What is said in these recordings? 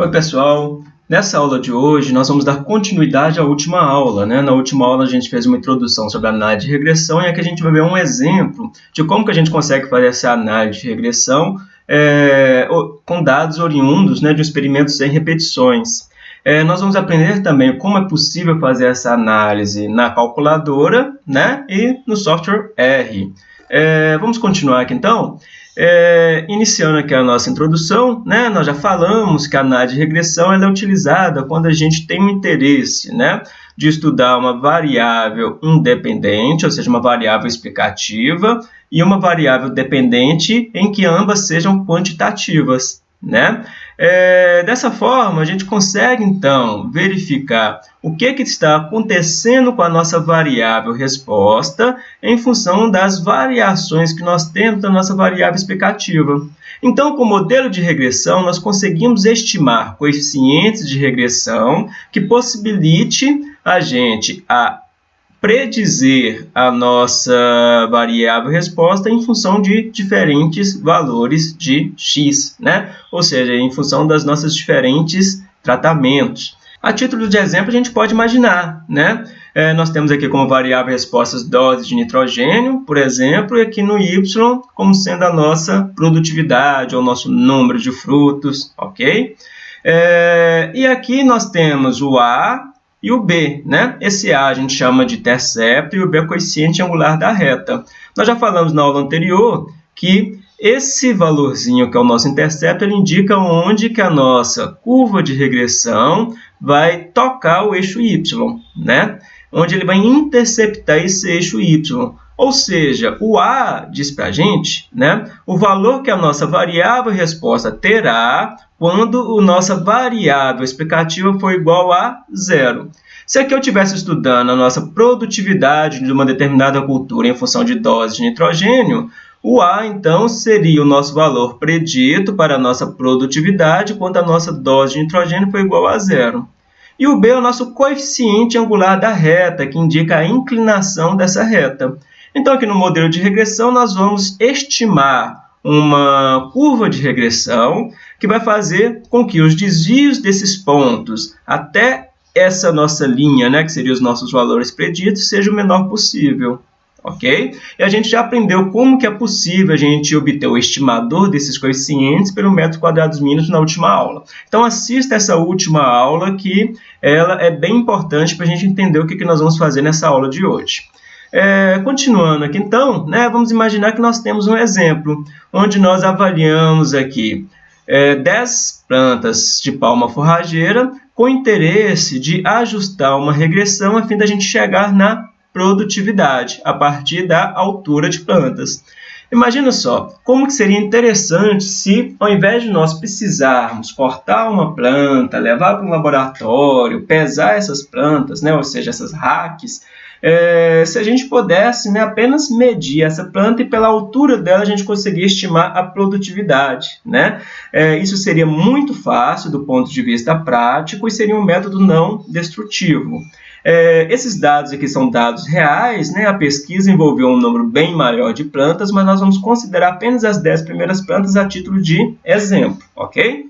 Oi pessoal, nessa aula de hoje nós vamos dar continuidade à última aula. Né? Na última aula a gente fez uma introdução sobre a análise de regressão e aqui a gente vai ver um exemplo de como que a gente consegue fazer essa análise de regressão é, com dados oriundos né, de um experimento sem repetições. É, nós vamos aprender também como é possível fazer essa análise na calculadora né, e no software R. É, vamos continuar aqui então? É, iniciando aqui a nossa introdução, né, nós já falamos que a análise de regressão é utilizada quando a gente tem um interesse né, de estudar uma variável independente, ou seja, uma variável explicativa, e uma variável dependente em que ambas sejam quantitativas. Né? É, dessa forma, a gente consegue, então, verificar o que, que está acontecendo com a nossa variável resposta em função das variações que nós temos na nossa variável explicativa. Então, com o modelo de regressão, nós conseguimos estimar coeficientes de regressão que possibilite a gente a predizer a nossa variável resposta em função de diferentes valores de x, né? ou seja, em função das nossas diferentes tratamentos. A título de exemplo, a gente pode imaginar, né? É, nós temos aqui como variável respostas doses de nitrogênio, por exemplo, e aqui no y como sendo a nossa produtividade ou nosso número de frutos, ok? É, e aqui nós temos o A e o B. Né? Esse A a gente chama de intercepto e o B é coeficiente angular da reta. Nós já falamos na aula anterior que esse valorzinho, que é o nosso intercepto, ele indica onde que a nossa curva de regressão vai tocar o eixo y, né? onde ele vai interceptar esse eixo y. Ou seja, o A diz para a gente né, o valor que a nossa variável resposta terá quando a nossa variável explicativa for igual a zero. Se aqui eu estivesse estudando a nossa produtividade de uma determinada cultura em função de dose de nitrogênio, o A, então, seria o nosso valor predito para a nossa produtividade quando a nossa dose de nitrogênio for igual a zero. E o B é o nosso coeficiente angular da reta, que indica a inclinação dessa reta. Então, aqui no modelo de regressão, nós vamos estimar uma curva de regressão que vai fazer com que os desvios desses pontos até essa nossa linha, né, que seriam os nossos valores preditos, seja o menor possível. Ok? E a gente já aprendeu como que é possível a gente obter o estimador desses coeficientes pelo método quadrados mínimos na última aula. Então assista essa última aula que ela é bem importante para a gente entender o que, que nós vamos fazer nessa aula de hoje. É, continuando aqui, então, né, vamos imaginar que nós temos um exemplo, onde nós avaliamos aqui é, 10 plantas de palma forrageira com interesse de ajustar uma regressão a fim da gente chegar na produtividade a partir da altura de plantas. Imagina só, como que seria interessante se, ao invés de nós precisarmos cortar uma planta, levar para um laboratório, pesar essas plantas, né, ou seja, essas racks, é, se a gente pudesse né, apenas medir essa planta e pela altura dela a gente conseguir estimar a produtividade. Né? É, isso seria muito fácil do ponto de vista prático e seria um método não destrutivo. É, esses dados aqui são dados reais, né? a pesquisa envolveu um número bem maior de plantas, mas nós vamos considerar apenas as 10 primeiras plantas a título de exemplo, ok?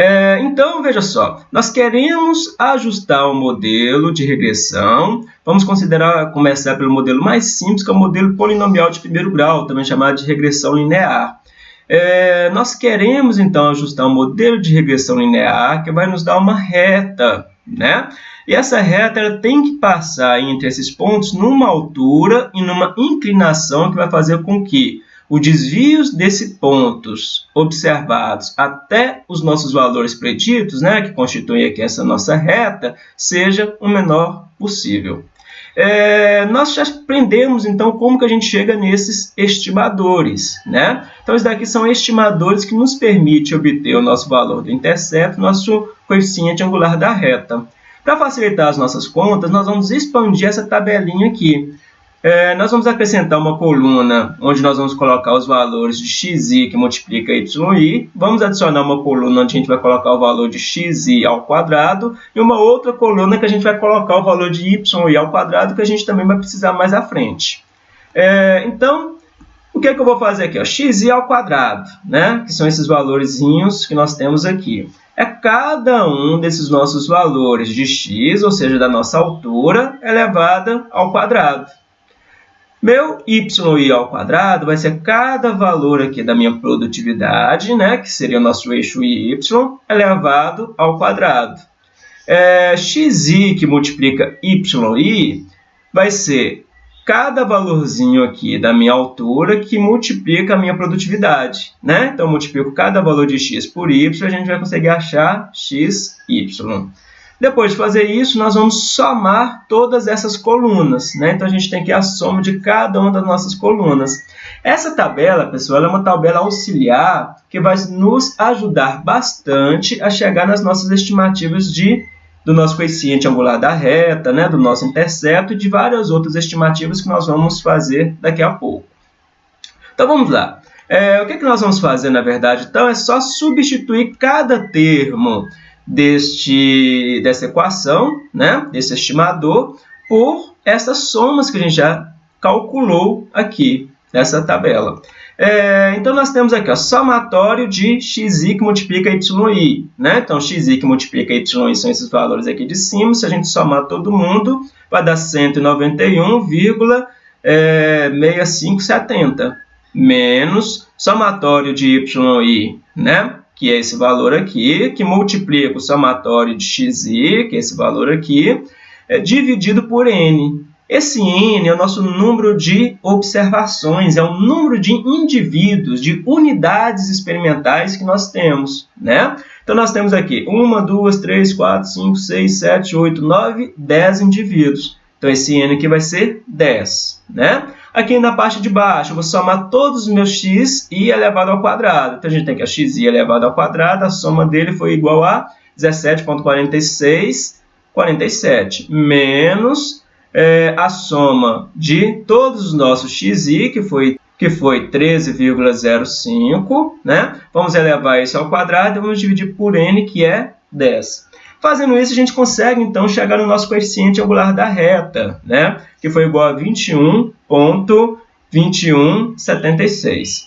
É, então, veja só, nós queremos ajustar o modelo de regressão. Vamos considerar, começar pelo modelo mais simples, que é o modelo polinomial de primeiro grau, também chamado de regressão linear. É, nós queremos, então, ajustar um modelo de regressão linear que vai nos dar uma reta, né? E essa reta ela tem que passar entre esses pontos numa altura e numa inclinação que vai fazer com que os desvios desses pontos observados até os nossos valores preditos, né, que constituem aqui essa nossa reta, seja o menor possível. É, nós já aprendemos, então, como que a gente chega nesses estimadores. Né? Então, esses daqui são estimadores que nos permitem obter o nosso valor do intercepto, nosso coeficiente angular da reta. Para facilitar as nossas contas, nós vamos expandir essa tabelinha aqui. É, nós vamos acrescentar uma coluna onde nós vamos colocar os valores de xi que multiplica yi. Vamos adicionar uma coluna onde a gente vai colocar o valor de xi ao quadrado e uma outra coluna que a gente vai colocar o valor de y ao quadrado que a gente também vai precisar mais à frente. É, então, o que, é que eu vou fazer aqui? Ó? xi ao quadrado, né? que são esses valorzinhos que nós temos aqui. é cada um desses nossos valores de x, ou seja, da nossa altura, elevada ao quadrado. Meu yi ao quadrado vai ser cada valor aqui da minha produtividade, né, que seria o nosso eixo y, elevado ao quadrado. É, xi que multiplica yi vai ser cada valorzinho aqui da minha altura que multiplica a minha produtividade. Né? Então, multiplico cada valor de x por y, a gente vai conseguir achar xy. Depois de fazer isso, nós vamos somar todas essas colunas. Né? Então, a gente tem aqui a soma de cada uma das nossas colunas. Essa tabela, pessoal, é uma tabela auxiliar que vai nos ajudar bastante a chegar nas nossas estimativas de, do nosso coeficiente angular da reta, né? do nosso intercepto e de várias outras estimativas que nós vamos fazer daqui a pouco. Então, vamos lá. É, o que, é que nós vamos fazer, na verdade? Então, é só substituir cada termo deste, dessa equação, né, desse estimador, por essas somas que a gente já calculou aqui nessa tabela. É, então, nós temos aqui o somatório de xi que multiplica yi. Né? Então, xi que multiplica yi são esses valores aqui de cima. Se a gente somar todo mundo, vai dar 191,6570 menos somatório de yi, né? Que é esse valor aqui, que multiplica o somatório de xi, que é esse valor aqui, é dividido por n. Esse n é o nosso número de observações, é o número de indivíduos, de unidades experimentais que nós temos. Né? Então, nós temos aqui 1, 2, 3, 4, 5, 6, 7, 8, 9, 10 indivíduos. Então, esse n aqui vai ser 10. Né? Aqui na parte de baixo, eu vou somar todos os meus x e elevado ao quadrado. Então, a gente tem que a x elevado ao quadrado, a soma dele foi igual a 17,4647, menos é, a soma de todos os nossos xi, que foi, que foi 13,05, né? Vamos elevar isso ao quadrado e vamos dividir por n, que é 10. Fazendo isso, a gente consegue, então, chegar no nosso coeficiente angular da reta, né? que foi igual a 21,2176.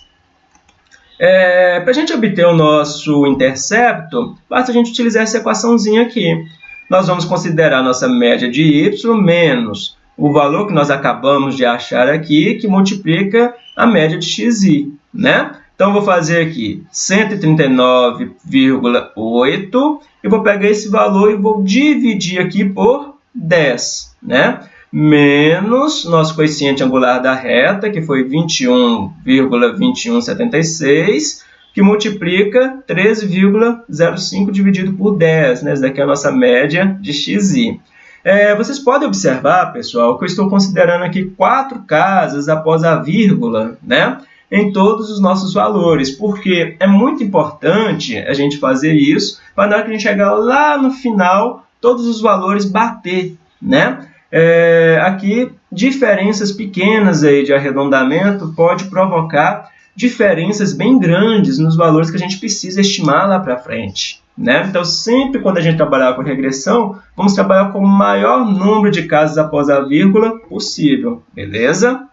É, Para a gente obter o nosso intercepto, basta a gente utilizar essa equaçãozinha aqui. Nós vamos considerar nossa média de y menos o valor que nós acabamos de achar aqui, que multiplica a média de xi. Né? Então, vou fazer aqui 139,8 e vou pegar esse valor e vou dividir aqui por 10, né? Menos nosso coeficiente angular da reta, que foi 21,2176, que multiplica 13,05 dividido por 10, né? Essa daqui é a nossa média de xi. É, vocês podem observar, pessoal, que eu estou considerando aqui quatro casas após a vírgula, né? Em todos os nossos valores, porque é muito importante a gente fazer isso para na hora que a gente chegar lá no final, todos os valores bater, né? É, aqui, diferenças pequenas aí de arredondamento pode provocar diferenças bem grandes nos valores que a gente precisa estimar lá para frente. Né? Então, sempre quando a gente trabalhar com regressão, vamos trabalhar com o maior número de casos após a vírgula possível, beleza?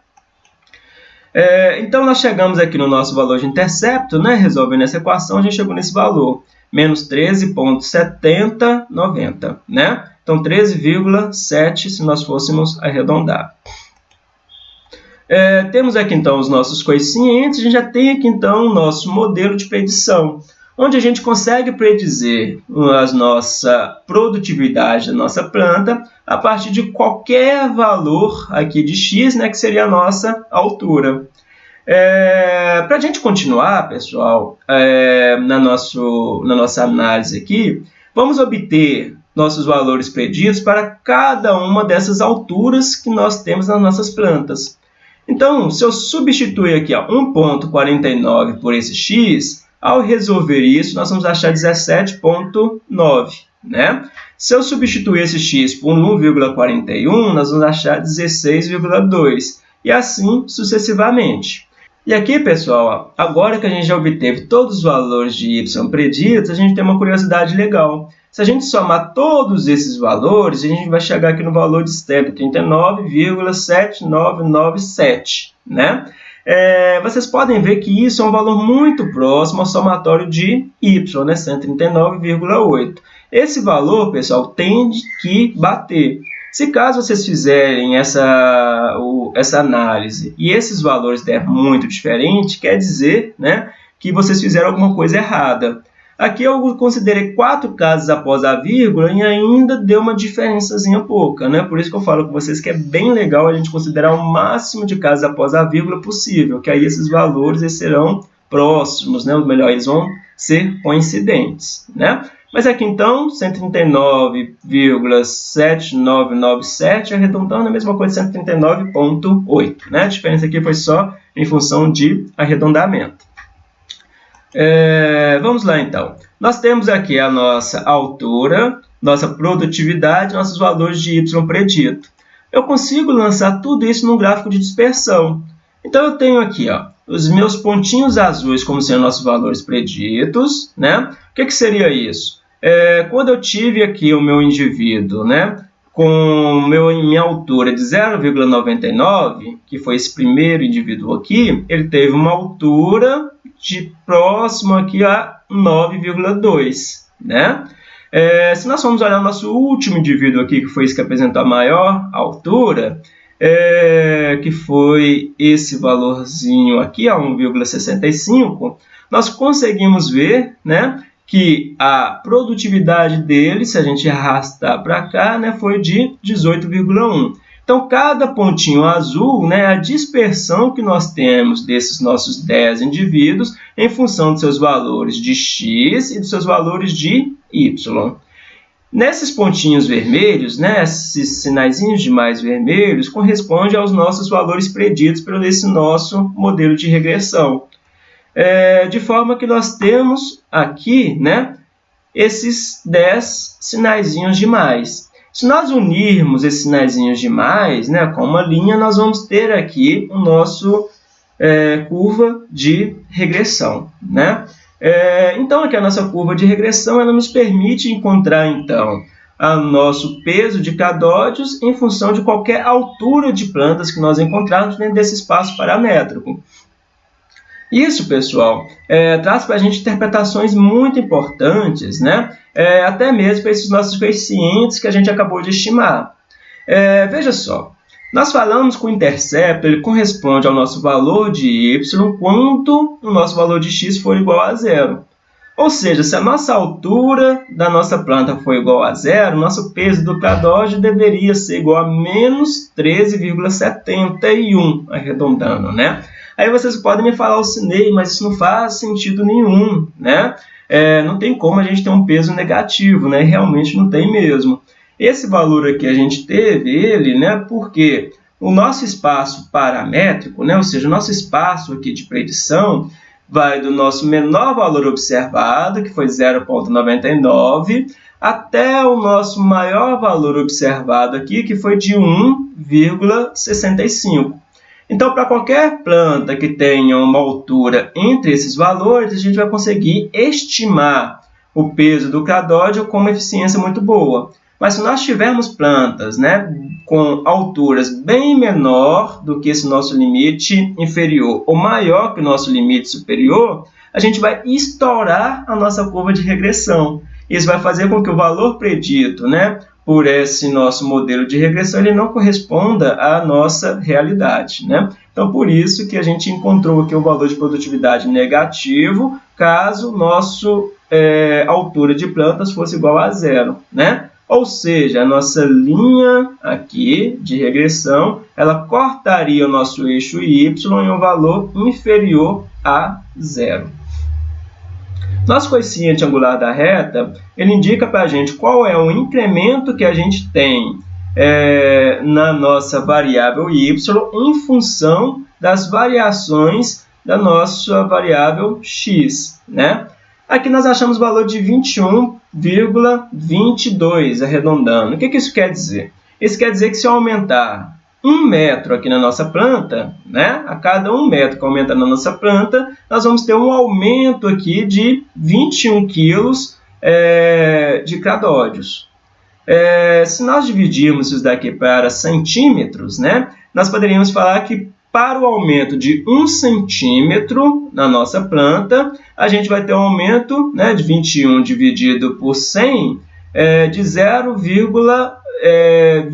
É, então, nós chegamos aqui no nosso valor de intercepto, né? resolvendo essa equação, a gente chegou nesse valor, menos 13,7090, né? Então, 13,7 se nós fôssemos arredondar. É, temos aqui, então, os nossos coeficientes, a gente já tem aqui, então, o nosso modelo de predição, onde a gente consegue predizer a nossa produtividade da nossa planta a partir de qualquer valor aqui de x, né, que seria a nossa altura. É, Para a gente continuar, pessoal, é, na, nosso, na nossa análise aqui, vamos obter nossos valores preditos para cada uma dessas alturas que nós temos nas nossas plantas. Então, se eu substituir aqui 1.49 por esse x, ao resolver isso, nós vamos achar 17.9. Né? Se eu substituir esse x por 1,41, nós vamos achar 16,2. E assim sucessivamente. E aqui, pessoal, agora que a gente já obteve todos os valores de y preditos, a gente tem uma curiosidade legal. Se a gente somar todos esses valores, a gente vai chegar aqui no valor de step 39,7997, né? É, vocês podem ver que isso é um valor muito próximo ao somatório de y, né, 139,8. Esse valor, pessoal, tem que bater. Se caso vocês fizerem essa, o, essa análise e esses valores der muito diferente, quer dizer né, que vocês fizeram alguma coisa errada. Aqui eu considerei quatro casos após a vírgula e ainda deu uma diferençazinha pouca, né? Por isso que eu falo com vocês que é bem legal a gente considerar o máximo de casos após a vírgula possível, que aí esses valores serão próximos, né? Ou melhor, eles vão ser coincidentes, né? Mas aqui então, 139,7997 arredondando a mesma coisa de 139,8. Né? A diferença aqui foi só em função de arredondamento. É, vamos lá então. Nós temos aqui a nossa altura, nossa produtividade, nossos valores de y predito. Eu consigo lançar tudo isso num gráfico de dispersão. Então eu tenho aqui ó, os meus pontinhos azuis como sendo nossos valores preditos. Né? O que, que seria isso? É, quando eu tive aqui o meu indivíduo né, com meu, minha altura de 0,99, que foi esse primeiro indivíduo aqui, ele teve uma altura de próximo aqui a 9,2, né? É, se nós formos olhar o nosso último indivíduo aqui, que foi esse que apresentou a maior altura, é, que foi esse valorzinho aqui, a 1,65, nós conseguimos ver né, que a produtividade dele, se a gente arrastar para cá, né, foi de 18,1. Então, cada pontinho azul né, é a dispersão que nós temos desses nossos 10 indivíduos em função dos seus valores de x e dos seus valores de y. Nesses pontinhos vermelhos, né, esses sinaizinhos de mais vermelhos, corresponde aos nossos valores preditos pelo esse nosso modelo de regressão. É, de forma que nós temos aqui né, esses 10 sinaizinhos de mais. Se nós unirmos esses sinaizinhos de mais né, com uma linha, nós vamos ter aqui o nosso é, curva de regressão. Né? É, então, aqui a nossa curva de regressão ela nos permite encontrar, então, o nosso peso de cadóides em função de qualquer altura de plantas que nós encontrarmos dentro desse espaço paramétrico. Isso, pessoal, é, traz para a gente interpretações muito importantes, né? É, até mesmo para esses nossos coeficientes que a gente acabou de estimar. É, veja só, nós falamos que o intercepto ele corresponde ao nosso valor de y quando o nosso valor de x for igual a zero. Ou seja, se a nossa altura da nossa planta for igual a zero, nosso peso do cadóide deveria ser igual a menos 13,71, arredondando, né? Aí vocês podem me falar, o Cinei, mas isso não faz sentido nenhum, né? É, não tem como a gente ter um peso negativo, né? Realmente não tem mesmo. Esse valor aqui a gente teve ele, né? Porque o nosso espaço paramétrico, né? Ou seja, o nosso espaço aqui de predição vai do nosso menor valor observado, que foi 0,99, até o nosso maior valor observado aqui, que foi de 1,65. Então, para qualquer planta que tenha uma altura entre esses valores, a gente vai conseguir estimar o peso do cadóide com uma eficiência muito boa. Mas se nós tivermos plantas né, com alturas bem menor do que esse nosso limite inferior ou maior que o nosso limite superior, a gente vai estourar a nossa curva de regressão. Isso vai fazer com que o valor predito né, por esse nosso modelo de regressão, ele não corresponda à nossa realidade. Né? Então, por isso que a gente encontrou aqui o valor de produtividade negativo, caso nosso é, altura de plantas fosse igual a zero. Né? Ou seja, a nossa linha aqui de regressão, ela cortaria o nosso eixo y em um valor inferior a zero. Nosso coeficiente angular da reta, ele indica para a gente qual é o incremento que a gente tem é, na nossa variável y em função das variações da nossa variável x. Né? Aqui nós achamos o valor de 21,22, arredondando. O que, que isso quer dizer? Isso quer dizer que se eu aumentar um metro aqui na nossa planta, né? a cada um metro que aumenta na nossa planta, nós vamos ter um aumento aqui de 21 quilos é, de cadóides. É, se nós dividirmos isso daqui para centímetros, né? nós poderíamos falar que para o aumento de 1 centímetro na nossa planta, a gente vai ter um aumento né, de 21 dividido por 100 é, de 0,21 é,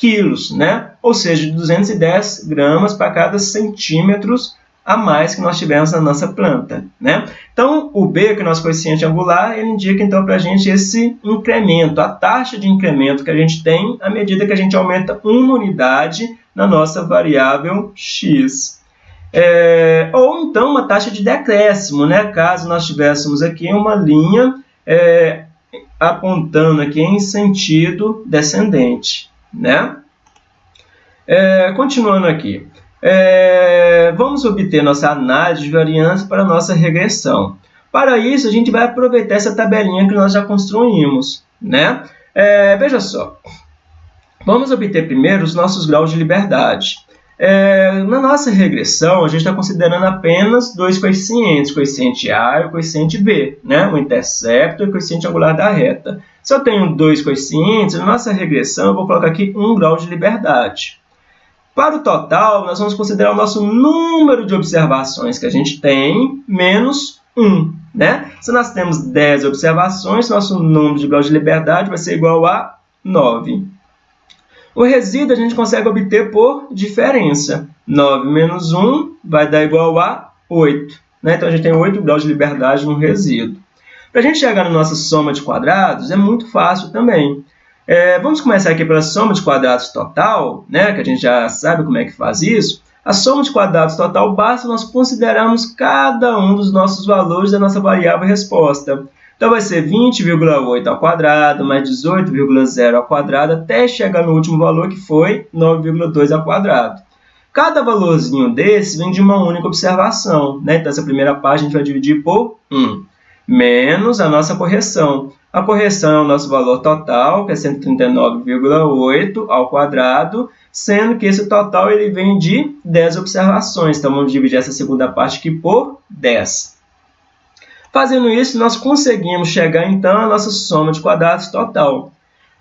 quilos, né? ou seja, de 210 gramas para cada centímetros a mais que nós tivemos na nossa planta. Né? Então, o B, que é o nosso coeficiente angular, ele indica então para a gente esse incremento, a taxa de incremento que a gente tem à medida que a gente aumenta uma unidade na nossa variável x. É, ou então uma taxa de decréscimo, né? caso nós tivéssemos aqui uma linha é, apontando aqui em sentido descendente. Né? É, continuando aqui. É, vamos obter nossa análise de variância para nossa regressão. Para isso, a gente vai aproveitar essa tabelinha que nós já construímos. Né? É, veja só, vamos obter primeiro os nossos graus de liberdade. É, na nossa regressão, a gente está considerando apenas dois coeficientes, coeficiente A e o coeficiente B, né? o intercepto e o coeficiente angular da reta. Se eu tenho dois coeficientes, na nossa regressão eu vou colocar aqui um grau de liberdade. Para o total, nós vamos considerar o nosso número de observações que a gente tem, menos 1. Né? Se nós temos 10 observações, nosso número de graus de liberdade vai ser igual a 9. O resíduo a gente consegue obter por diferença. 9 menos 1 vai dar igual a 8. Né? Então, a gente tem 8 graus de liberdade no resíduo. Para a gente chegar na nossa soma de quadrados, é muito fácil também. É, vamos começar aqui pela soma de quadrados total, né, que a gente já sabe como é que faz isso. A soma de quadrados total basta nós considerarmos cada um dos nossos valores da nossa variável resposta. Então, vai ser 20,8 ao quadrado, mais 18,0 ao quadrado, até chegar no último valor, que foi 9,2 ao quadrado. Cada valorzinho desse vem de uma única observação. Né? Então, essa primeira parte a gente vai dividir por 1, menos a nossa correção. A correção é o nosso valor total, que é 139,8 ao quadrado, sendo que esse total ele vem de 10 observações. Então, vamos dividir essa segunda parte aqui por 10. Fazendo isso, nós conseguimos chegar, então, à nossa soma de quadrados total.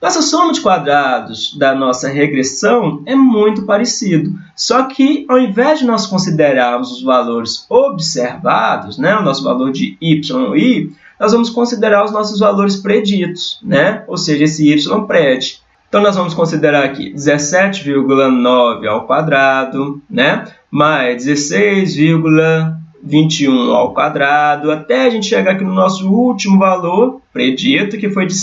Nossa soma de quadrados da nossa regressão é muito parecido, só que ao invés de nós considerarmos os valores observados, né, o nosso valor de y e nós vamos considerar os nossos valores preditos, né? ou seja, esse y pred. Então, nós vamos considerar aqui 17,9 ao quadrado, né? mais 16,21 ao quadrado, até a gente chegar aqui no nosso último valor predito, que foi de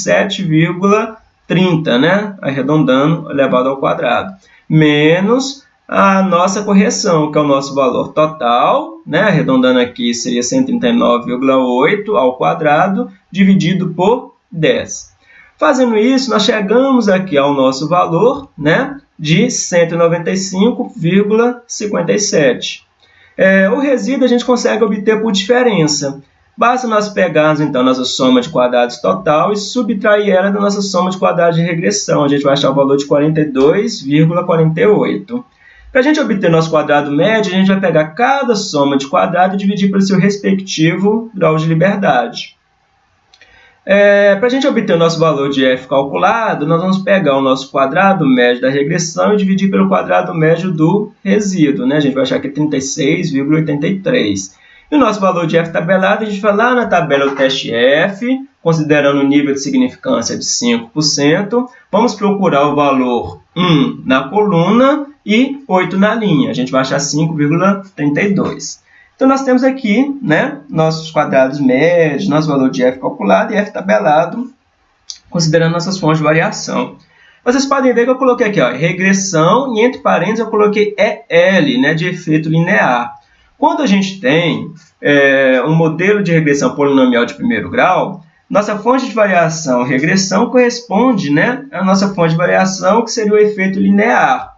7,30, né? arredondando, elevado ao quadrado, menos a nossa correção, que é o nosso valor total, né? arredondando aqui seria 139,8 ao quadrado, dividido por 10. Fazendo isso, nós chegamos aqui ao nosso valor né? de 195,57. É, o resíduo a gente consegue obter por diferença. Basta nós pegarmos, então, nossa soma de quadrados total e subtrair ela da nossa soma de quadrados de regressão. A gente vai achar o valor de 42,48. Para a gente obter nosso quadrado médio, a gente vai pegar cada soma de quadrado e dividir pelo seu respectivo grau de liberdade. É, Para a gente obter o nosso valor de f calculado, nós vamos pegar o nosso quadrado médio da regressão e dividir pelo quadrado médio do resíduo. Né? A gente vai achar que é 36,83. E o nosso valor de f tabelado, a gente vai lá na tabela do teste f, considerando o nível de significância de 5%. Vamos procurar o valor 1 na coluna e 8 na linha. A gente vai achar 5,32. Então, nós temos aqui né, nossos quadrados médios, nosso valor de f calculado e f tabelado, considerando nossas fontes de variação. Vocês podem ver que eu coloquei aqui ó, regressão e entre parênteses eu coloquei EL, né, de efeito linear. Quando a gente tem é, um modelo de regressão polinomial de primeiro grau, nossa fonte de variação regressão corresponde né, à nossa fonte de variação, que seria o efeito linear.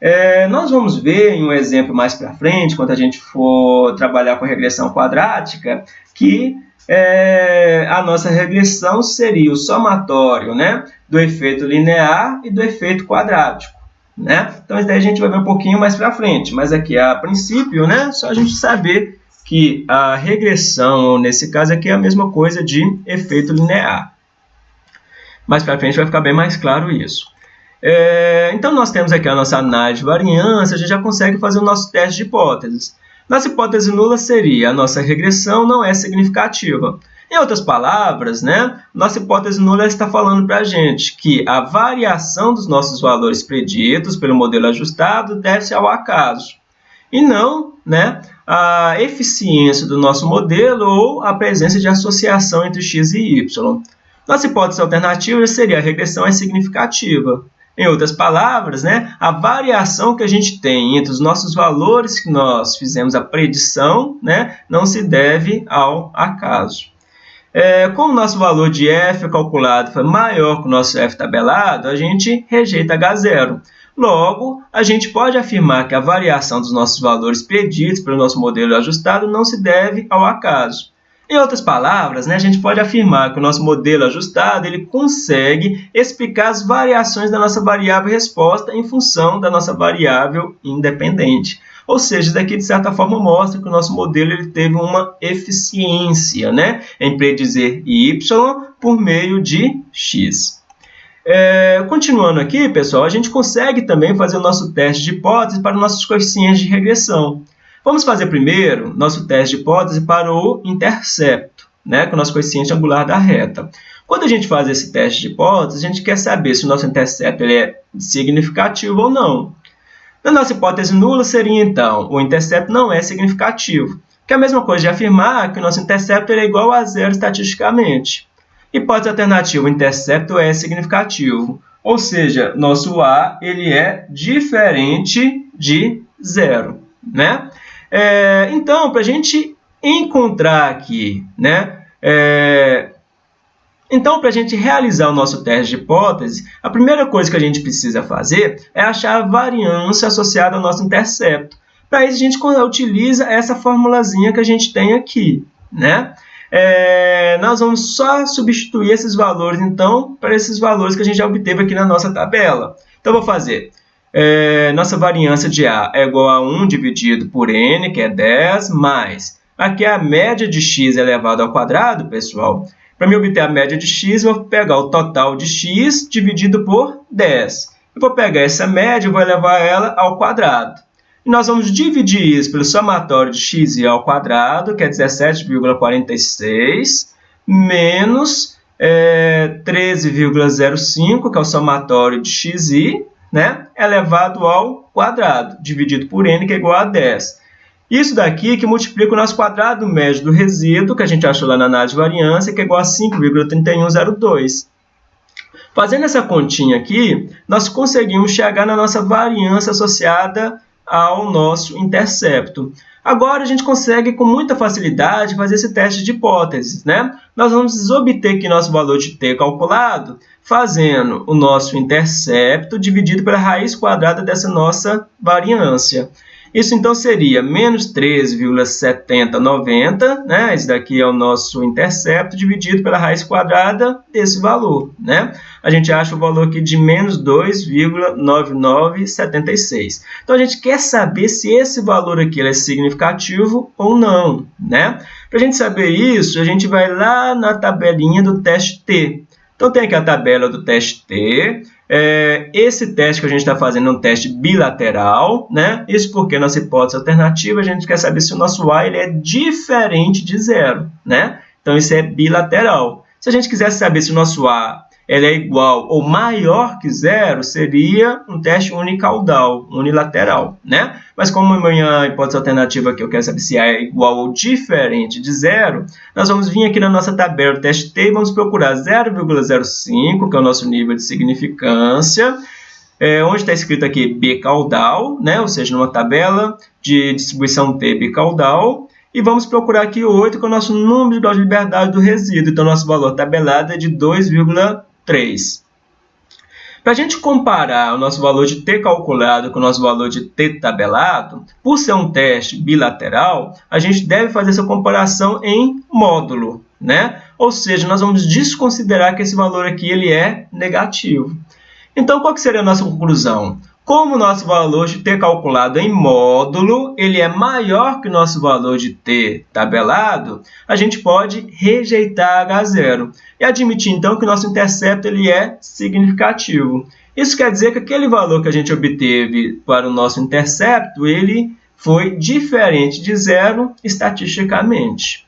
É, nós vamos ver em um exemplo mais para frente, quando a gente for trabalhar com regressão quadrática, que é, a nossa regressão seria o somatório né, do efeito linear e do efeito quadrático. Né? Então, isso daí a gente vai ver um pouquinho mais para frente, mas aqui, a princípio, né, só a gente saber que a regressão, nesse caso aqui, é a mesma coisa de efeito linear. Mais para frente vai ficar bem mais claro isso. É, então, nós temos aqui a nossa análise de variância, a gente já consegue fazer o nosso teste de hipóteses. Nossa hipótese nula seria a nossa regressão não é significativa. Em outras palavras, né, nossa hipótese nula está falando para a gente que a variação dos nossos valores preditos pelo modelo ajustado deve-se ao acaso, e não né, a eficiência do nosso modelo ou a presença de associação entre x e y. Nossa hipótese alternativa seria a regressão é significativa. Em outras palavras, né, a variação que a gente tem entre os nossos valores que nós fizemos a predição né, não se deve ao acaso. É, como o nosso valor de f calculado foi maior que o nosso f tabelado, a gente rejeita H0. Logo, a gente pode afirmar que a variação dos nossos valores preditos pelo nosso modelo ajustado não se deve ao acaso. Em outras palavras, né, a gente pode afirmar que o nosso modelo ajustado ele consegue explicar as variações da nossa variável resposta em função da nossa variável independente. Ou seja, daqui de certa forma mostra que o nosso modelo ele teve uma eficiência né, em predizer y por meio de x. É, continuando aqui, pessoal, a gente consegue também fazer o nosso teste de hipótese para nossos coeficientes de regressão. Vamos fazer primeiro nosso teste de hipótese para o intercepto, né, com o nosso coeficiente angular da reta. Quando a gente faz esse teste de hipótese, a gente quer saber se o nosso intercepto ele é significativo ou não. Na nossa hipótese nula seria, então, o intercepto não é significativo, que é a mesma coisa de afirmar que o nosso intercepto é igual a zero estatisticamente. Hipótese alternativa, o intercepto é significativo, ou seja, nosso A ele é diferente de zero. Né? É, então, para a gente encontrar aqui né, é, então, para a gente realizar o nosso teste de hipótese, a primeira coisa que a gente precisa fazer é achar a variância associada ao nosso intercepto. Para isso, a gente utiliza essa formulazinha que a gente tem aqui. Né? É, nós vamos só substituir esses valores, então, para esses valores que a gente já obteve aqui na nossa tabela. Então, vou fazer. É, nossa variância de A é igual a 1 dividido por N, que é 10, mais. Aqui é a média de x elevado ao quadrado, pessoal. Para me obter a média de x, eu vou pegar o total de x dividido por 10. Eu vou pegar essa média e vou elevar ela ao quadrado. E nós vamos dividir isso pelo somatório de x ao quadrado, que é 17,46, menos é, 13,05, que é o somatório de xi, né, elevado ao quadrado, dividido por n, que é igual a 10. Isso daqui que multiplica o nosso quadrado médio do resíduo, que a gente achou lá na análise de variância, que é igual a 5,3102. Fazendo essa continha aqui, nós conseguimos chegar na nossa variância associada ao nosso intercepto. Agora, a gente consegue com muita facilidade fazer esse teste de hipóteses. Né? Nós vamos obter aqui nosso valor de t calculado fazendo o nosso intercepto dividido pela raiz quadrada dessa nossa variância. Isso então seria menos 13,7090, né? Esse daqui é o nosso intercepto dividido pela raiz quadrada desse valor, né? A gente acha o valor aqui de menos 2,9976. Então, a gente quer saber se esse valor aqui é significativo ou não, né? Para a gente saber isso, a gente vai lá na tabelinha do teste T. Então, tem aqui a tabela do teste T, é, esse teste que a gente está fazendo é um teste bilateral, né? Isso porque nossa hipótese alternativa, a gente quer saber se o nosso A ele é diferente de zero, né? Então, isso é bilateral. Se a gente quisesse saber se o nosso A ele é igual ou maior que zero, seria um teste unicaudal, unilateral, né? Mas como a hipótese alternativa aqui eu quero saber se A é igual ou diferente de zero, nós vamos vir aqui na nossa tabela do teste T e vamos procurar 0,05, que é o nosso nível de significância, é, onde está escrito aqui bicaudal, né? ou seja, numa tabela de distribuição T bicaudal, e vamos procurar aqui 8, que é o nosso número de graus de liberdade do resíduo. Então, nosso valor tabelado é de 2,5. 3. Para a gente comparar o nosso valor de t calculado com o nosso valor de t tabelado, por ser um teste bilateral, a gente deve fazer essa comparação em módulo, né? Ou seja, nós vamos desconsiderar que esse valor aqui ele é negativo. Então, qual que seria a nossa conclusão? Como o nosso valor de t calculado em módulo ele é maior que o nosso valor de t tabelado, a gente pode rejeitar H0 e admitir então que o nosso intercepto ele é significativo. Isso quer dizer que aquele valor que a gente obteve para o nosso intercepto, ele foi diferente de zero estatisticamente.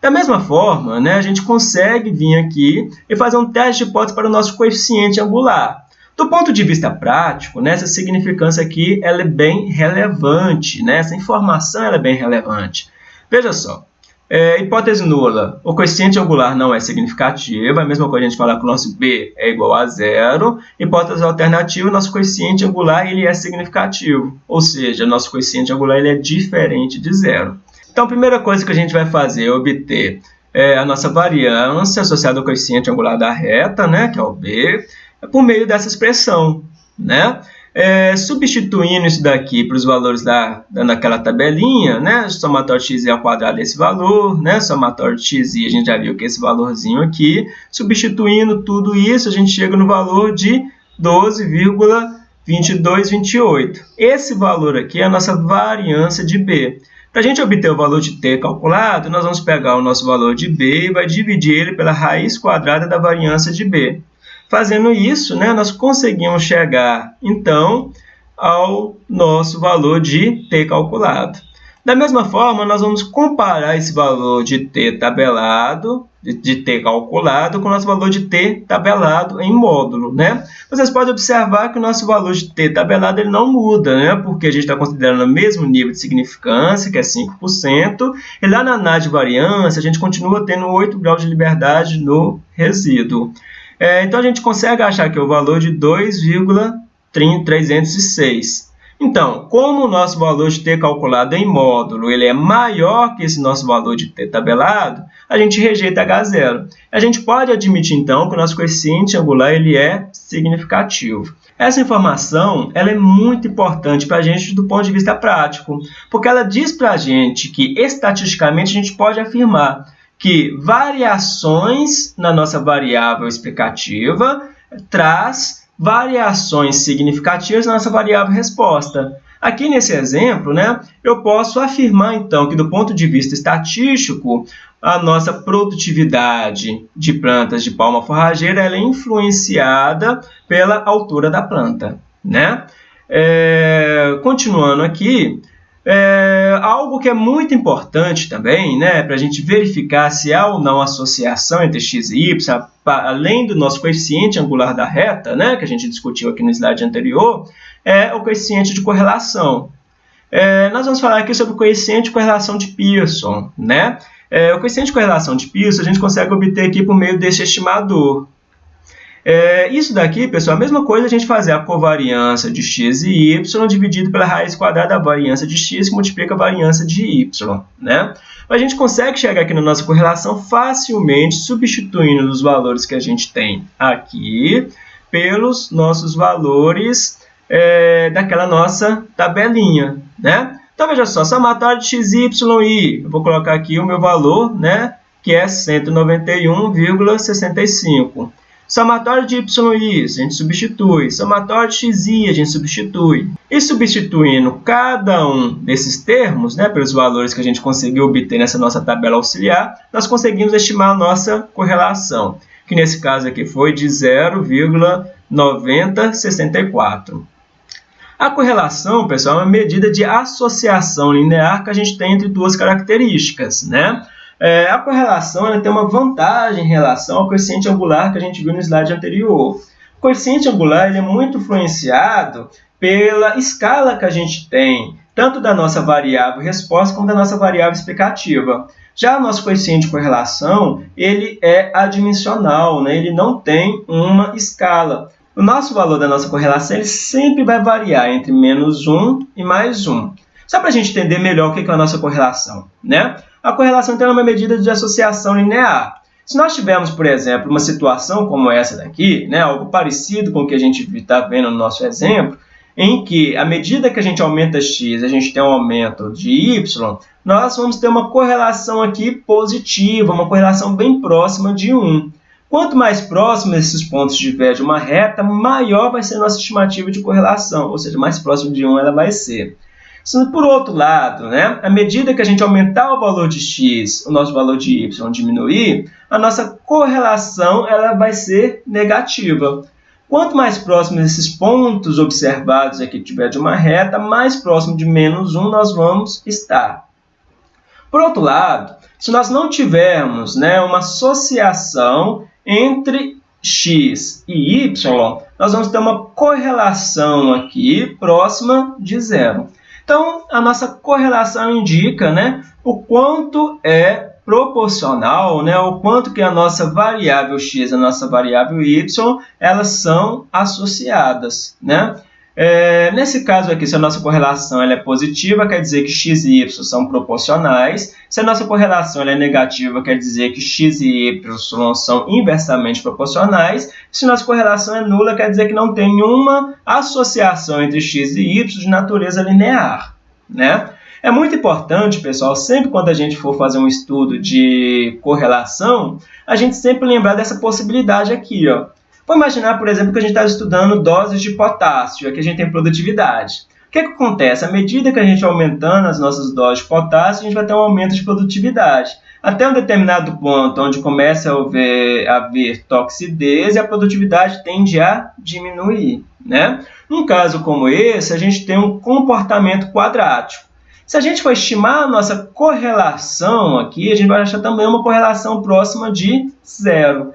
Da mesma forma, né, a gente consegue vir aqui e fazer um teste de hipótese para o nosso coeficiente angular. Do ponto de vista prático, né, essa significância aqui ela é bem relevante, né? essa informação ela é bem relevante. Veja só, é, hipótese nula, o coeficiente angular não é significativo, a mesma coisa a gente falar que o nosso B é igual a zero. Hipótese alternativa, nosso coeficiente angular ele é significativo, ou seja, nosso coeficiente angular ele é diferente de zero. Então, a primeira coisa que a gente vai fazer é obter é, a nossa variância associada ao coeficiente angular da reta, né, que é o B, por meio dessa expressão. Né? É, substituindo isso daqui para os valores da, daquela tabelinha, né? Somatório x ao quadrado desse valor, né? Somatório x a gente já viu que é esse valorzinho aqui. Substituindo tudo isso, a gente chega no valor de 12,2228. Esse valor aqui é a nossa variância de B. Para a gente obter o valor de t calculado, nós vamos pegar o nosso valor de b e vai dividir ele pela raiz quadrada da variância de b. Fazendo isso, né, nós conseguimos chegar, então, ao nosso valor de t calculado. Da mesma forma, nós vamos comparar esse valor de t tabelado, de, t calculado, com o nosso valor de t tabelado em módulo. Né? Vocês podem observar que o nosso valor de t tabelado ele não muda, né? porque a gente está considerando o mesmo nível de significância, que é 5%, e lá na análise de variância, a gente continua tendo 8 graus de liberdade no resíduo. É, então, a gente consegue achar que o valor de 2,306. Então, como o nosso valor de t calculado em módulo ele é maior que esse nosso valor de t tabelado, a gente rejeita H0. A gente pode admitir, então, que o nosso coeficiente angular ele é significativo. Essa informação ela é muito importante para a gente do ponto de vista prático, porque ela diz para a gente que, estatisticamente, a gente pode afirmar que variações na nossa variável explicativa traz variações significativas na nossa variável resposta. Aqui nesse exemplo, né, eu posso afirmar então que do ponto de vista estatístico, a nossa produtividade de plantas de palma forrageira é influenciada pela altura da planta. Né? É, continuando aqui, é, algo que é muito importante também, né, para a gente verificar se há ou não associação entre x e y, além do nosso coeficiente angular da reta, né, que a gente discutiu aqui no slide anterior, é o coeficiente de correlação. É, nós vamos falar aqui sobre o coeficiente de correlação de Pearson. Né? É, o coeficiente de correlação de Pearson a gente consegue obter aqui por meio desse estimador. É, isso daqui, pessoal, a mesma coisa a gente fazer a covariância de x e y dividido pela raiz quadrada da variância de x que multiplica a variância de y. Né? A gente consegue chegar aqui na nossa correlação facilmente substituindo os valores que a gente tem aqui pelos nossos valores é, daquela nossa tabelinha. Né? Então, veja só, somatório de x, y e eu vou colocar aqui o meu valor, né, que é 191,65. Somatório de y a gente substitui. Somatório de x e a gente substitui. E substituindo cada um desses termos, né, pelos valores que a gente conseguiu obter nessa nossa tabela auxiliar, nós conseguimos estimar a nossa correlação, que nesse caso aqui foi de 0,9064. A correlação, pessoal, é uma medida de associação linear que a gente tem entre duas características, né? É, a correlação tem uma vantagem em relação ao coeficiente angular que a gente viu no slide anterior. O coeficiente angular ele é muito influenciado pela escala que a gente tem, tanto da nossa variável resposta como da nossa variável explicativa. Já o nosso coeficiente de correlação, ele é adimensional, né? ele não tem uma escala. O nosso valor da nossa correlação ele sempre vai variar entre menos 1 e mais 1. Só para a gente entender melhor o que é a nossa correlação. Né? A correlação é uma medida de associação linear. Se nós tivermos, por exemplo, uma situação como essa daqui, né, algo parecido com o que a gente está vendo no nosso exemplo, em que, à medida que a gente aumenta x, a gente tem um aumento de y, nós vamos ter uma correlação aqui positiva, uma correlação bem próxima de 1. Quanto mais próximo esses pontos estiver de uma reta, maior vai ser a nossa estimativa de correlação, ou seja, mais próximo de 1 ela vai ser. Por outro lado, né, à medida que a gente aumentar o valor de x, o nosso valor de y diminuir, a nossa correlação ela vai ser negativa. Quanto mais próximo esses pontos observados aqui tiver de uma reta, mais próximo de menos 1 nós vamos estar. Por outro lado, se nós não tivermos né, uma associação entre x e y, nós vamos ter uma correlação aqui próxima de zero. Então, a nossa correlação indica né, o quanto é proporcional, né, o quanto que a nossa variável x e a nossa variável y, elas são associadas. Né? É, nesse caso aqui, se a nossa correlação ela é positiva, quer dizer que x e y são proporcionais. Se a nossa correlação ela é negativa, quer dizer que x e y são inversamente proporcionais. Se a nossa correlação é nula, quer dizer que não tem nenhuma associação entre x e y de natureza linear. Né? É muito importante, pessoal, sempre quando a gente for fazer um estudo de correlação, a gente sempre lembrar dessa possibilidade aqui, ó. Vamos imaginar, por exemplo, que a gente está estudando doses de potássio, aqui a gente tem produtividade. O que, é que acontece? À medida que a gente aumentando as nossas doses de potássio, a gente vai ter um aumento de produtividade. Até um determinado ponto, onde começa a haver, a haver toxidez e a produtividade tende a diminuir. Né? Num caso como esse, a gente tem um comportamento quadrático. Se a gente for estimar a nossa correlação aqui, a gente vai achar também uma correlação próxima de zero.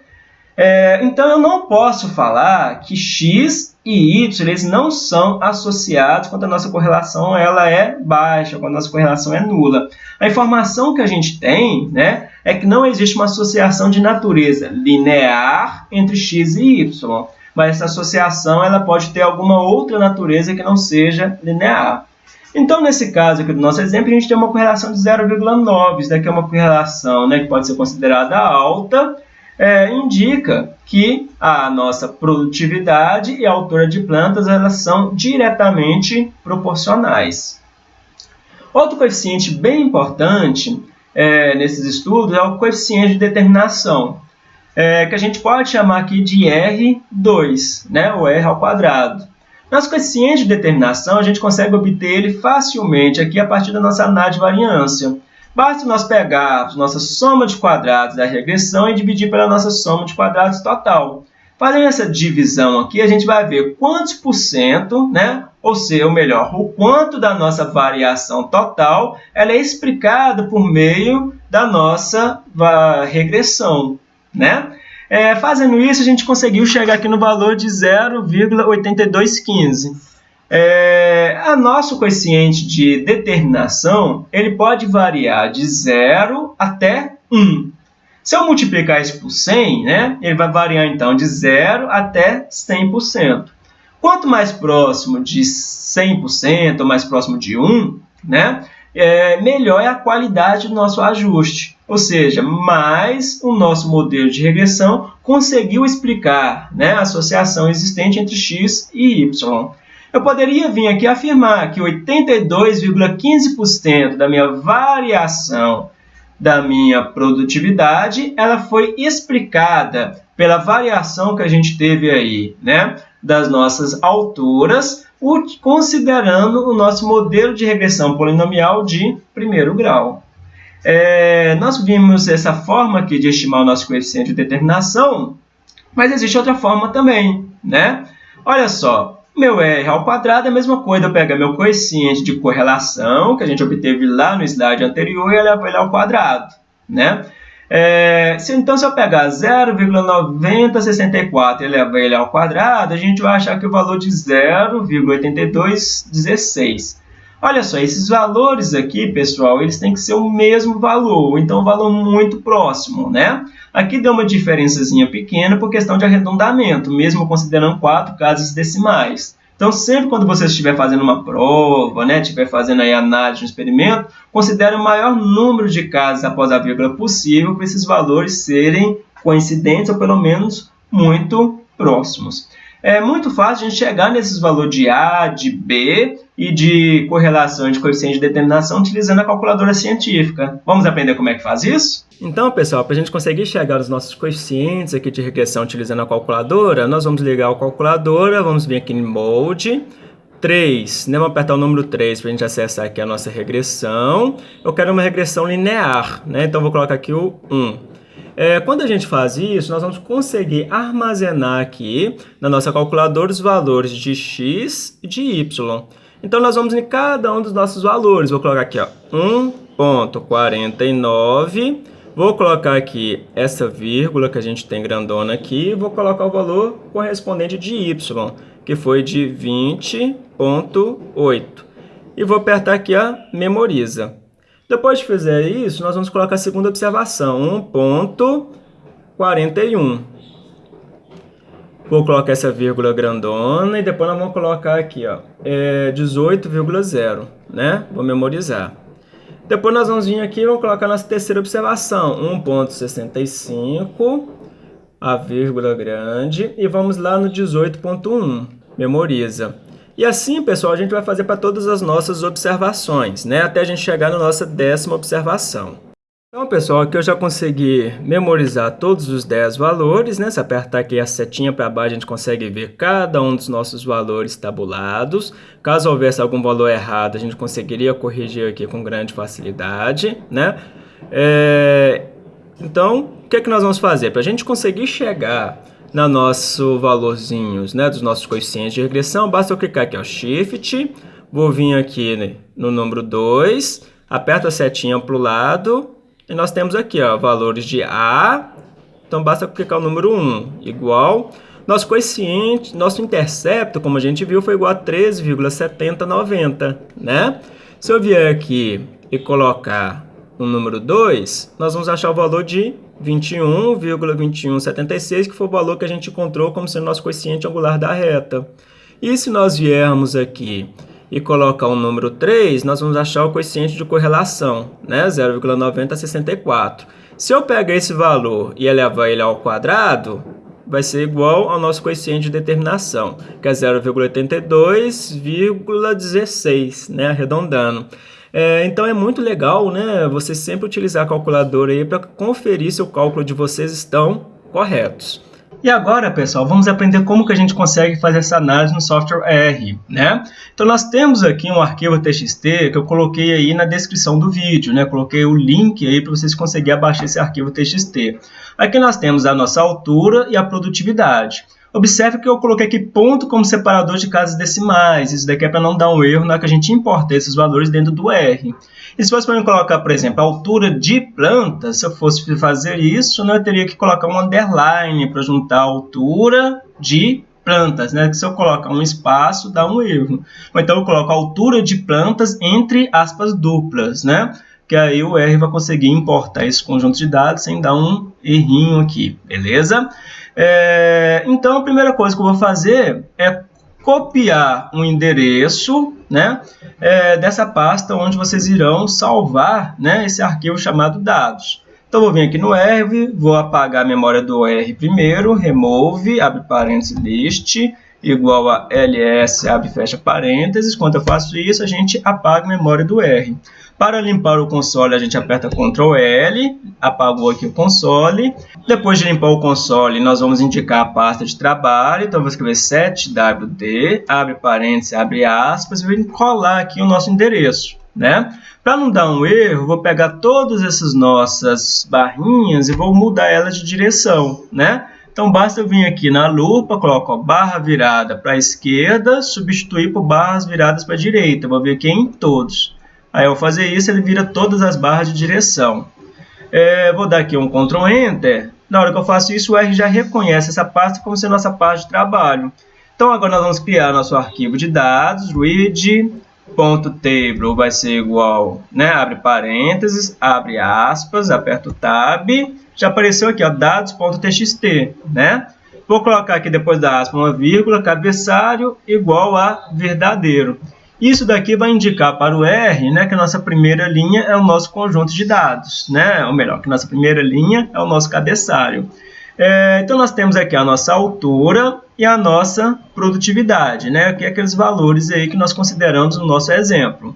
É, então, eu não posso falar que x e y eles não são associados quando a nossa correlação ela é baixa, quando a nossa correlação é nula. A informação que a gente tem né, é que não existe uma associação de natureza linear entre x e y, mas essa associação ela pode ter alguma outra natureza que não seja linear. Então, nesse caso aqui do nosso exemplo, a gente tem uma correlação de 0,9. Isso daqui é uma correlação né, que pode ser considerada alta, é, indica que a nossa produtividade e a altura de plantas elas são diretamente proporcionais. Outro coeficiente bem importante é, nesses estudos é o coeficiente de determinação, é, que a gente pode chamar aqui de R2, né, ou R ao quadrado. Nosso coeficiente de determinação, a gente consegue obter ele facilmente aqui a partir da nossa análise de variância. Basta nós pegarmos nossa soma de quadrados da regressão e dividir pela nossa soma de quadrados total. Fazendo essa divisão aqui, a gente vai ver quantos por cento, né? ou seja, ou melhor, o quanto da nossa variação total ela é explicada por meio da nossa regressão. Né? É, fazendo isso, a gente conseguiu chegar aqui no valor de 0,8215. É, a nosso coeficiente de determinação ele pode variar de 0 até 1. Se eu multiplicar isso por 100, né, ele vai variar então de 0 até 100%. Quanto mais próximo de 100% ou mais próximo de 1, né, é, melhor é a qualidade do nosso ajuste. Ou seja, mais o nosso modelo de regressão conseguiu explicar né, a associação existente entre x e y eu poderia vir aqui afirmar que 82,15% da minha variação da minha produtividade, ela foi explicada pela variação que a gente teve aí, né, das nossas alturas, considerando o nosso modelo de regressão polinomial de primeiro grau. É, nós vimos essa forma aqui de estimar o nosso coeficiente de determinação, mas existe outra forma também, né? Olha só, meu R ao quadrado é a mesma coisa, eu pego meu coeficiente de correlação, que a gente obteve lá no slide anterior, e elevo ele ao quadrado. Né? É, se, então, se eu pegar 0,9064 e elevar ele ao quadrado, a gente vai achar que o valor de 0,8216. Olha só, esses valores aqui, pessoal, eles têm que ser o mesmo valor, então um valor muito próximo, né? Aqui deu uma diferençazinha pequena por questão de arredondamento, mesmo considerando quatro casas decimais. Então, sempre quando você estiver fazendo uma prova, né, estiver fazendo aí análise de um experimento, considere o maior número de casas após a vírgula possível para esses valores serem coincidentes ou pelo menos muito próximos. É muito fácil a gente chegar nesses valores de A, de B e de correlação de coeficiente de determinação utilizando a calculadora científica. Vamos aprender como é que faz isso? Então, pessoal, para a gente conseguir chegar aos nossos coeficientes aqui de regressão utilizando a calculadora, nós vamos ligar a calculadora, vamos vir aqui em Mode, 3, né? vamos apertar o número 3 para a gente acessar aqui a nossa regressão. Eu quero uma regressão linear, né? então vou colocar aqui o 1. É, quando a gente faz isso, nós vamos conseguir armazenar aqui na nossa calculadora os valores de x e de y. Então, nós vamos em cada um dos nossos valores. Vou colocar aqui, ó, 1.49. Vou colocar aqui essa vírgula que a gente tem grandona aqui. Vou colocar o valor correspondente de y, que foi de 20.8. E vou apertar aqui a memoriza. Depois de fizer isso, nós vamos colocar a segunda observação, 1.41. Vou colocar essa vírgula grandona e depois nós vamos colocar aqui, ó, é 18,0, né? Vou memorizar. Depois nós vamos vir aqui e vamos colocar nossa terceira observação, 1.65, a vírgula grande, e vamos lá no 18.1, memoriza. E assim, pessoal, a gente vai fazer para todas as nossas observações, né? Até a gente chegar na nossa décima observação. Então, pessoal, aqui eu já consegui memorizar todos os 10 valores, né? Se apertar aqui a setinha para baixo, a gente consegue ver cada um dos nossos valores tabulados. Caso houvesse algum valor errado, a gente conseguiria corrigir aqui com grande facilidade, né? É... Então, o que, é que nós vamos fazer? Para a gente conseguir chegar no nosso valorzinhos, né, dos nossos coeficientes de regressão, basta eu clicar aqui, ó, Shift, vou vir aqui né, no número 2, aperto a setinha para o lado, e nós temos aqui, ó, valores de A, então basta clicar o número 1, igual. Nosso coeficiente, nosso intercepto, como a gente viu, foi igual a 13,7090, né? Se eu vier aqui e colocar o número 2, nós vamos achar o valor de 21,2176, que foi o valor que a gente encontrou como sendo nosso coeficiente angular da reta. E se nós viermos aqui e colocar o número 3, nós vamos achar o coeficiente de correlação, né? 0,90 a 64. Se eu pegar esse valor e elevar ele ao quadrado, vai ser igual ao nosso coeficiente de determinação, que é 0,82,16, né? arredondando. É, então é muito legal né? você sempre utilizar a calculadora para conferir se o cálculo de vocês estão corretos. E agora, pessoal, vamos aprender como que a gente consegue fazer essa análise no software R, né? Então, nós temos aqui um arquivo TXT que eu coloquei aí na descrição do vídeo, né? Coloquei o link aí para vocês conseguirem abaixar esse arquivo TXT. Aqui nós temos a nossa altura e a produtividade. Observe que eu coloquei aqui ponto como separador de casas decimais. Isso daqui é para não dar um erro na que a gente importa esses valores dentro do R. E se fosse para colocar, por exemplo, a altura de planta, se eu fosse fazer isso, né, eu teria que colocar um underline para juntar a altura de plantas, né? Que se eu colocar um espaço, dá um erro. Ou então eu coloco a altura de plantas entre aspas duplas, né? Que aí o R vai conseguir importar esse conjunto de dados sem dar um errinho aqui, beleza? É, então, a primeira coisa que eu vou fazer é copiar um endereço né, é, dessa pasta onde vocês irão salvar né, esse arquivo chamado dados. Então, vou vir aqui no R, vou apagar a memória do R primeiro, remove, abre parênteses, list, igual a ls, abre fecha parênteses. Quando eu faço isso, a gente apaga a memória do R. Para limpar o console, a gente aperta Ctrl L, apagou aqui o console. Depois de limpar o console, nós vamos indicar a pasta de trabalho. Então, vou escrever 7wd, abre parênteses, abre aspas, e vou colar aqui o nosso endereço. Né? Para não dar um erro, vou pegar todas essas nossas barrinhas e vou mudar elas de direção. Né? Então, basta eu vir aqui na lupa, coloco ó, barra virada para a esquerda, substituir por barras viradas para a direita. Vou ver aqui em todos. Aí eu fazer isso, ele vira todas as barras de direção. É, vou dar aqui um Ctrl Enter. Na hora que eu faço isso, o R já reconhece essa pasta como sendo nossa pasta de trabalho. Então agora nós vamos criar nosso arquivo de dados, read.table vai ser igual, né, abre parênteses, abre aspas, aperta o tab, já apareceu aqui, ó, dados.txt, né? Vou colocar aqui depois da aspa uma vírgula, cabeçalho igual a verdadeiro. Isso daqui vai indicar para o R né, que a nossa primeira linha é o nosso conjunto de dados, né? ou melhor, que a nossa primeira linha é o nosso cabeçalho. É, então, nós temos aqui a nossa altura e a nossa produtividade, né? que é aqueles valores aí que nós consideramos no nosso exemplo.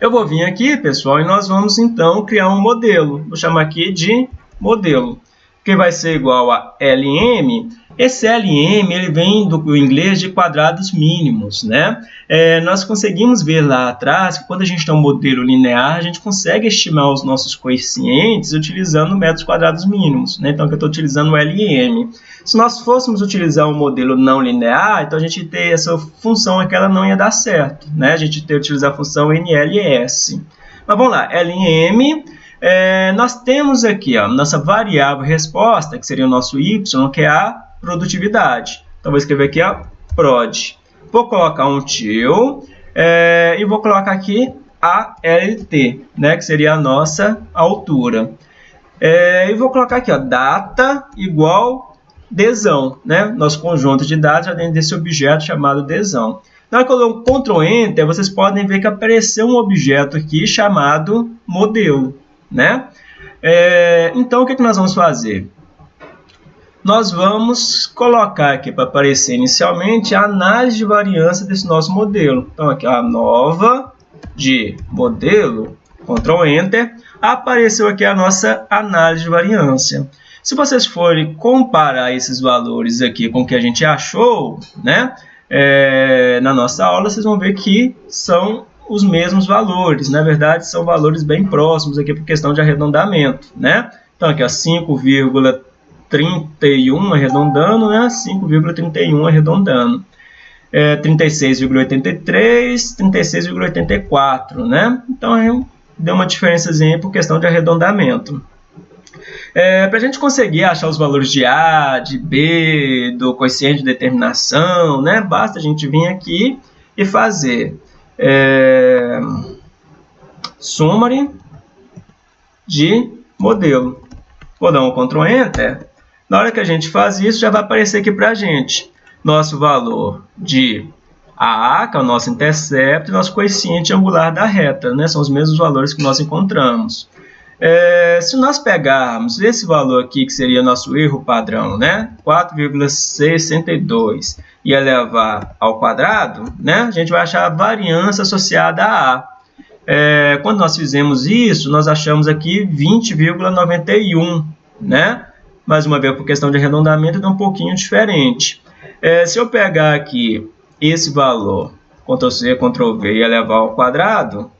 Eu vou vir aqui, pessoal, e nós vamos então criar um modelo. Vou chamar aqui de modelo, que vai ser igual a LM Esse LM ele vem do inglês de quadrados mínimos, né? É, nós conseguimos ver lá atrás que quando a gente tem um modelo linear, a gente consegue estimar os nossos coeficientes utilizando metros quadrados mínimos, né? Então, aqui eu estou utilizando o LM. Se nós fôssemos utilizar um modelo não linear, então a gente ter essa função aqui, ela não ia dar certo, né? A gente ter utilizar a função NLS. Mas vamos lá, LM é, nós temos aqui a nossa variável resposta, que seria o nosso y, que é a produtividade. Então, vou escrever aqui a prod. Vou colocar um til é, e vou colocar aqui a LT, né, que seria a nossa altura. É, e vou colocar aqui, ó, data igual desão, né, nosso conjunto de dados já dentro desse objeto chamado desão. Na hora que eu dou um Ctrl Enter, vocês podem ver que apareceu um objeto aqui chamado modelo, né? É, então, o que, que nós vamos fazer? Nós vamos colocar aqui para aparecer inicialmente a análise de variância desse nosso modelo. Então, aqui a nova de modelo, Ctrl Enter, apareceu aqui a nossa análise de variância. Se vocês forem comparar esses valores aqui com o que a gente achou, né, é, na nossa aula, vocês vão ver que são os mesmos valores. Na verdade, são valores bem próximos aqui por questão de arredondamento, né? Então, aqui, 5,3 31 arredondando, né? 5,31 arredondando. É, 36,83, 36,84, né? Então, aí deu uma diferençazinha por questão de arredondamento. É, Para a gente conseguir achar os valores de A, de B, do coeficiente de determinação, né? Basta a gente vir aqui e fazer é, summary de modelo. Vou dar um Ctrl Enter na hora que a gente faz isso, já vai aparecer aqui para a gente nosso valor de AA, que é o nosso intercepto, e nosso coeficiente angular da reta, né? são os mesmos valores que nós encontramos. É, se nós pegarmos esse valor aqui, que seria nosso erro padrão, né? 4,62, e elevar ao quadrado, né? a gente vai achar a variância associada a A. É, quando nós fizemos isso, nós achamos aqui 20,91, né? Mais uma vez por questão de arredondamento, é um pouquinho diferente. É, se eu pegar aqui esse valor, Ctrl+C, Ctrl+V e elevar ao quadrado,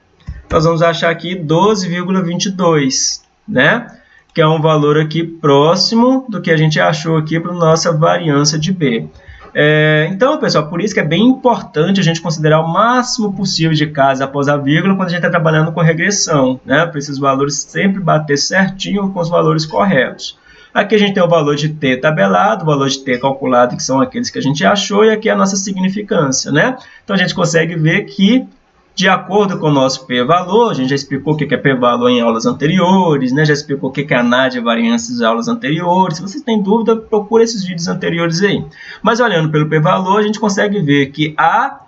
nós vamos achar aqui 12,22, né? Que é um valor aqui próximo do que a gente achou aqui para nossa variância de B. É, então, pessoal, por isso que é bem importante a gente considerar o máximo possível de casa após a vírgula quando a gente está trabalhando com regressão, né? Para esses valores sempre bater certinho com os valores corretos. Aqui a gente tem o valor de t tabelado, o valor de t calculado, que são aqueles que a gente achou, e aqui a nossa significância, né? Então, a gente consegue ver que, de acordo com o nosso p-valor, a gente já explicou o que é p-valor em aulas anteriores, né? já explicou o que é a de variâncias em aulas anteriores. Se vocês têm dúvida, procure esses vídeos anteriores aí. Mas olhando pelo p-valor, a gente consegue ver que a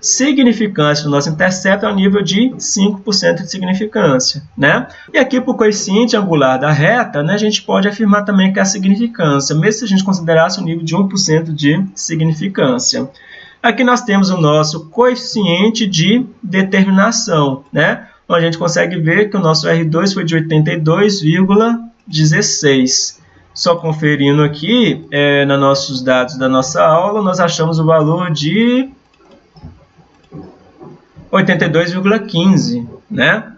significância do nosso intercepto é ao nível de 5% de significância. Né? E aqui, para o coeficiente angular da reta, né, a gente pode afirmar também que é a significância, mesmo se a gente considerasse o nível de 1% de significância. Aqui nós temos o nosso coeficiente de determinação, né? Então, a gente consegue ver que o nosso R2 foi de 82,16. Só conferindo aqui, é, nos nossos dados da nossa aula, nós achamos o valor de 82,15, né?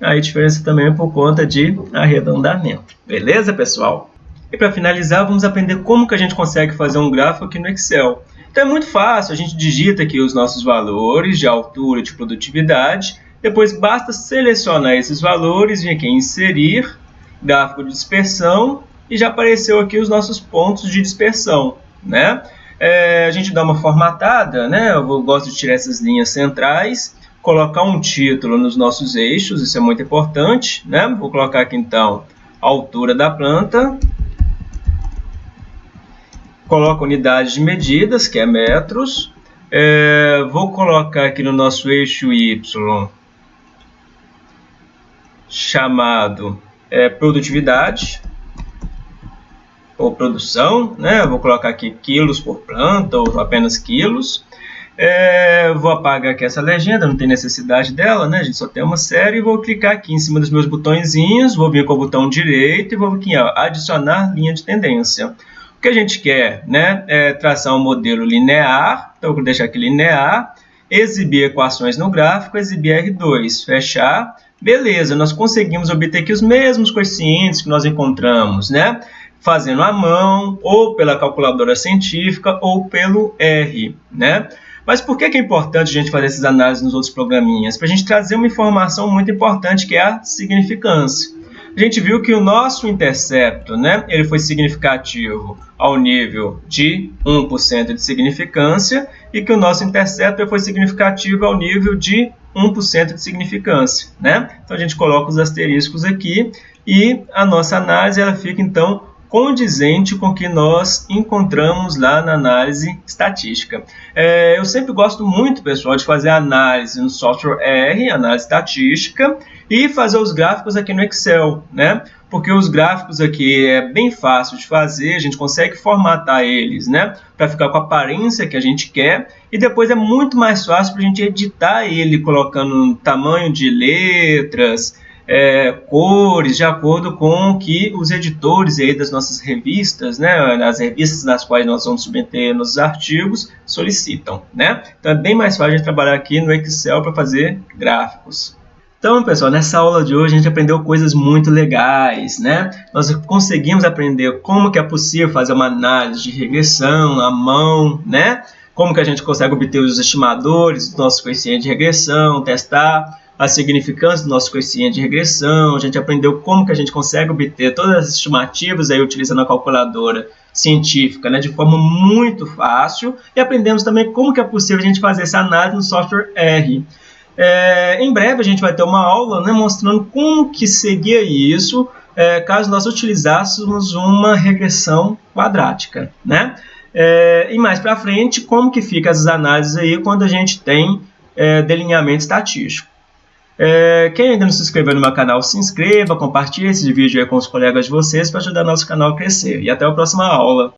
Aí a diferença também é por conta de arredondamento. Beleza, pessoal? E para finalizar, vamos aprender como que a gente consegue fazer um gráfico aqui no Excel. Então é muito fácil, a gente digita aqui os nossos valores de altura e de produtividade, depois basta selecionar esses valores, vir aqui em inserir, gráfico de dispersão, e já apareceu aqui os nossos pontos de dispersão, né? É, a gente dá uma formatada, né? Eu gosto de tirar essas linhas centrais colocar um título nos nossos eixos, isso é muito importante, né? Vou colocar aqui então a altura da planta, coloco unidades de medidas, que é metros, é, vou colocar aqui no nosso eixo Y, chamado é, produtividade, ou produção, né? vou colocar aqui quilos por planta, ou apenas quilos, é, vou apagar aqui essa legenda, não tem necessidade dela, né? A gente só tem uma série. Vou clicar aqui em cima dos meus botõezinhos, vou vir com o botão direito e vou aqui, ó, adicionar linha de tendência. O que a gente quer né, é traçar um modelo linear, então vou deixar aqui linear, exibir equações no gráfico, exibir R2, fechar, beleza, nós conseguimos obter aqui os mesmos coeficientes que nós encontramos, né? Fazendo à mão, ou pela calculadora científica, ou pelo R, né? Mas por que é importante a gente fazer essas análises nos outros programinhas? Para a gente trazer uma informação muito importante que é a significância a gente viu que o nosso intercepto, né, ele foi significativo ao nível de 1% de significância e que o nosso intercepto foi significativo ao nível de 1% de significância, né? Então a gente coloca os asteriscos aqui e a nossa análise ela fica então condizente com o que nós encontramos lá na análise estatística. É, eu sempre gosto muito, pessoal, de fazer análise no software R, análise estatística, e fazer os gráficos aqui no Excel, né? Porque os gráficos aqui é bem fácil de fazer, a gente consegue formatar eles, né? Para ficar com a aparência que a gente quer, e depois é muito mais fácil para a gente editar ele, colocando tamanho de letras, é, cores de acordo com o que os editores aí das nossas revistas, né, as revistas nas quais nós vamos submeter nossos artigos, solicitam. Né? Então é bem mais fácil de trabalhar aqui no Excel para fazer gráficos. Então, pessoal, nessa aula de hoje a gente aprendeu coisas muito legais, né? Nós conseguimos aprender como que é possível fazer uma análise de regressão à mão, né? Como que a gente consegue obter os estimadores dos nossos coeficientes de regressão, testar a significância do nosso coeficiente de regressão, a gente aprendeu como que a gente consegue obter todas as estimativas aí utilizando a calculadora científica né, de forma muito fácil e aprendemos também como que é possível a gente fazer essa análise no software R. É, em breve a gente vai ter uma aula né, mostrando como que seria isso é, caso nós utilizássemos uma regressão quadrática. Né? É, e mais para frente, como que fica essas análises aí quando a gente tem é, delineamento estatístico. É, quem ainda não se inscreveu no meu canal, se inscreva, compartilhe esse vídeo com os colegas de vocês para ajudar nosso canal a crescer. E até a próxima aula.